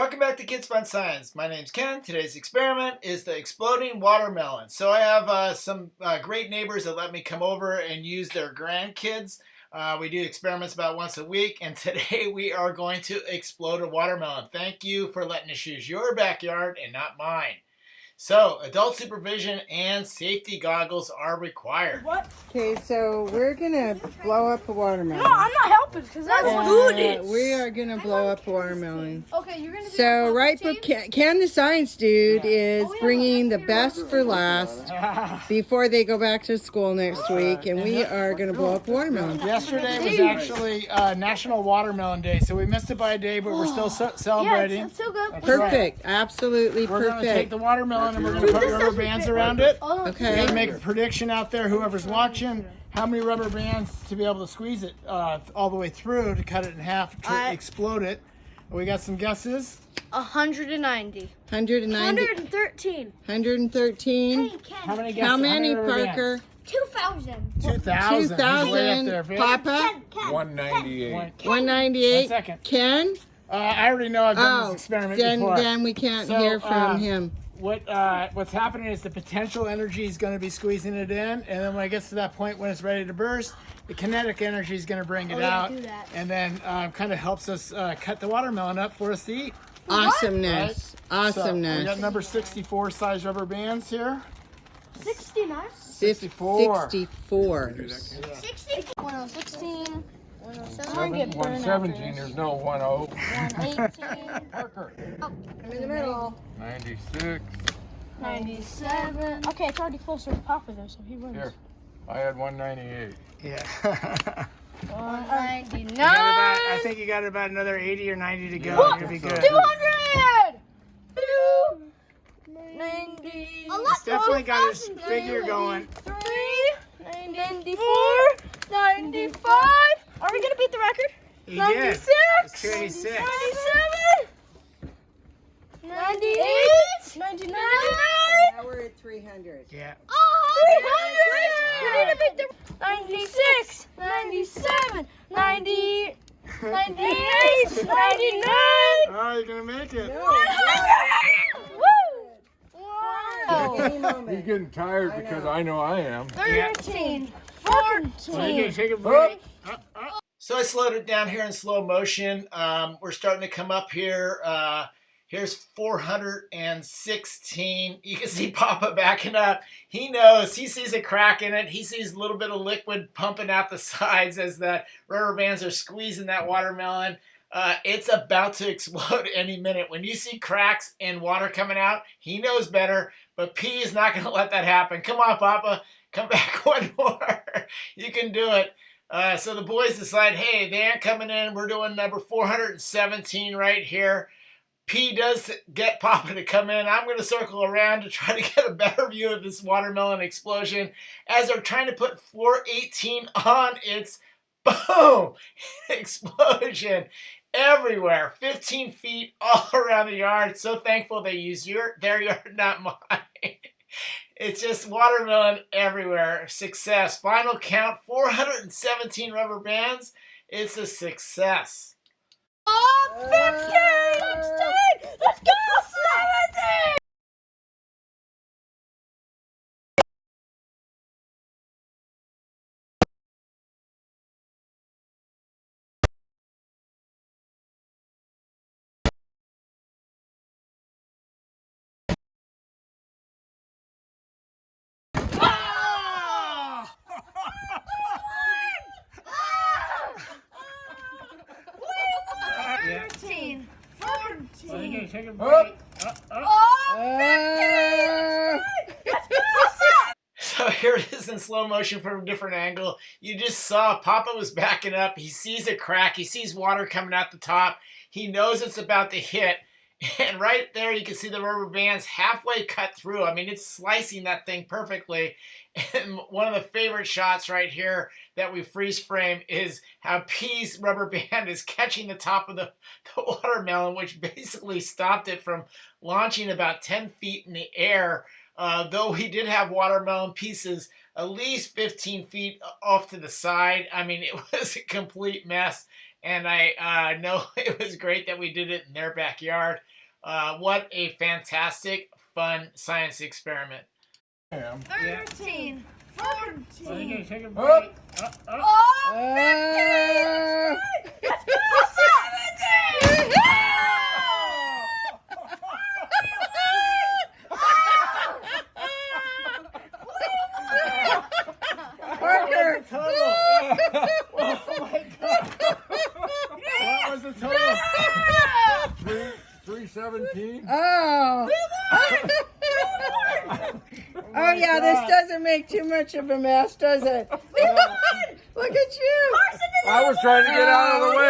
Welcome back to Kids Fun Science. My name's Ken. Today's experiment is the exploding watermelon. So I have uh, some uh, great neighbors that let me come over and use their grandkids. Uh, we do experiments about once a week, and today we are going to explode a watermelon. Thank you for letting us use your backyard and not mine. So, adult supervision and safety goggles are required. What? Okay, so we're gonna blow up a watermelon. No, I'm not helping because that's Uh, good. We are gonna blow up a watermelon. Okay, you're gonna So, on right, but can, Ken the science dude is Oh, yeah, bringing the best for last before they go back to school next week, and we are gonna blow up a watermelon. Yesterday was actually uh, National Watermelon Day, so we missed it by a day, but we're still ce- Yeah, celebrating. it's, it's so good. That's right. Perfect, absolutely We're gonna take the watermelon and we're gonna put rubber bands around it. Oh, We're Okay. gonna make a prediction out there, whoever's watching, how many rubber bands to be able to squeeze it uh, all the way through to cut it in half to I- explode it. We got some guesses. 190. 190, 113. 113. Hey, Ken. How many guesses? How many, rubber bands? Parker? 2,000. 2,000. He's way up there. 2,000. Vic. Papa? Ken, Ken. 198. One- 198. One second. Ken? Uh, I already know I've done Oh, this experiment then, before. then we can't So, hear from uh, him. What uh, what's happening is the potential energy is going to be squeezing it in, and then when it gets to that point when it's ready to burst, the kinetic energy is going to bring it Oh, yeah, out, do that. and then uh, kind of helps us uh, cut the watermelon up for us to eat. Awesomeness. So we got number 64 size rubber bands here. 69. 64. 64. 60. 1016. 107. 117, there's no 10. 118. Parker. I'm in the middle. 96. 97. Okay, it's already closer to Papa though, so he wins. Here, I had 198. Yeah. 199. You about, I think you got about another 80 or 90 to go. You're gonna be good. 200! 290. It's definitely got his figure going. 3, 94, 95. Are we going to beat the record? He did. 96. 97. 98. 99. Now we're at 300. Yeah. 300. We need to beat the 96, 97, 90, 98, 99. Oh, you're gonna make it. 100. Woo! Wow. He's getting tired because I know I am. 13, Well, you 14. can take a break. Oh. So I slowed it down here in slow motion. Um, we're starting to come up here. Uh, here's 416. You can see Papa backing up. He knows. He sees a crack in it. He sees a little bit of liquid pumping out the sides as the rubber bands are squeezing that watermelon. Uh, it's about to explode any minute. When you see cracks and water coming out, he knows better. But P is not going to let that happen. Come on, Papa. Come back one more. you can do it. Uh, so the boys decide, hey, they aren't coming in. We're doing number 417 right here. P does get Papa to come in. I'm going to circle around to try to get a better view of this watermelon explosion as they're trying to put 418 on its boom explosion everywhere 15 feet all around the yard so thankful they used your their yard not mine it's just watermelon everywhere. Success. Final count 417 rubber bands. It's a success. Oh, 15! 16! Let's go! 17! Yeah. 13, Well, you 14. can take a. Oh, Uh, So here it is in slow motion from a different angle. You just saw Papa was backing up. He sees a crack. He sees water coming out the top. He knows it's about to hit. And right there, you can see the rubber bands halfway cut through. I mean, it's slicing that thing perfectly. And one of the favorite shots right here that we freeze frame is how P's rubber band is catching the top of the, the watermelon, which basically stopped it from launching about 10 feet in the air. Uh, though he did have watermelon pieces at least 15 feet off to the side. I mean, it was a complete mess. And I uh, know it was great that we did it in their backyard. Uh, what a fantastic, fun science experiment. I 13. 14. So you're gonna take a Up. break. Uh, uh. Oh, Ah. Parker. Total. oh my god. What was the total? Three, three seventeen. Oh. Oh yeah, this doesn't make too much of a mess, does it? Look at you. I was trying to get out of the way.